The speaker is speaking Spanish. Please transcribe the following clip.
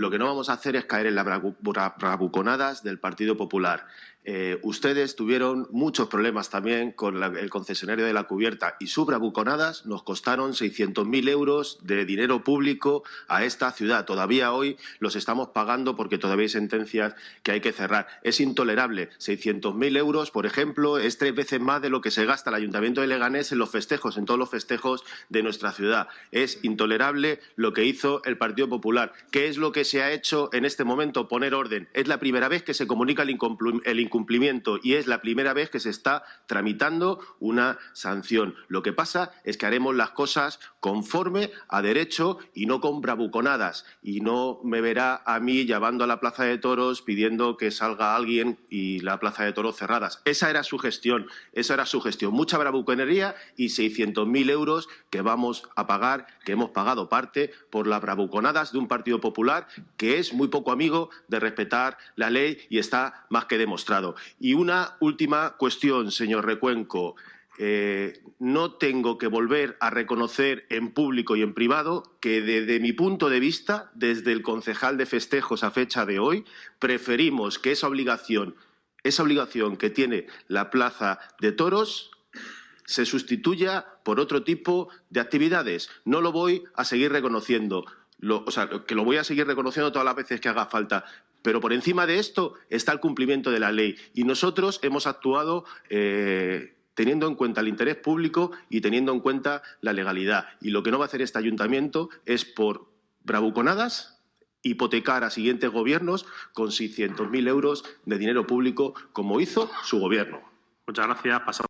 lo que no vamos a hacer es caer en las bravu- bra- bravuconadas del Partido Popular. Eh, ustedes tuvieron muchos problemas también con el concesionario de la cubierta y sus bravuconadas nos costaron 600.000 euros de dinero público a esta ciudad. Todavía hoy los estamos pagando porque todavía hay sentencias que hay que cerrar. Es intolerable. 600.000 euros, por ejemplo, es tres veces más de lo que se gasta el Ayuntamiento de Leganés en los festejos, en todos los festejos de nuestra ciudad. Es intolerable lo que hizo el Partido Popular. ¿Qué es lo que se ha hecho en este momento? Poner orden. Es la primera vez que se comunica el, incumpli- el incumplimiento y es la primera vez que se está tramitando una sanción. Lo que pasa es que haremos las cosas conforme a derecho y no con bravuconadas. Y no me verá a mí llamando a la Plaza de Toros pidiendo que salga alguien y la Plaza de Toros cerradas. Esa era su gestión, esa era su gestión. Mucha bravuconería y 600.000 euros que vamos a pagar, que hemos pagado parte por las bravuconadas de un Partido Popular que es muy poco amigo de respetar la ley y está más que demostrado. Y una última cuestión, señor Recuenco. Eh, no tengo que volver a reconocer en público y en privado que desde mi punto de vista, desde el concejal de festejos a fecha de hoy, preferimos que esa obligación, esa obligación que tiene la Plaza de Toros se sustituya por otro tipo de actividades. No lo voy a seguir reconociendo. Lo- o sea, que lo voy a seguir reconociendo todas las veces que haga falta. Pero por encima de esto está el cumplimiento de la ley. Y nosotros hemos actuado eh, teniendo en cuenta el interés público y teniendo en cuenta la legalidad. Y lo que no va a hacer este ayuntamiento es por bravuconadas hipotecar a siguientes gobiernos con 600.000 euros de dinero público, como hizo su gobierno. Muchas gracias. Pasamos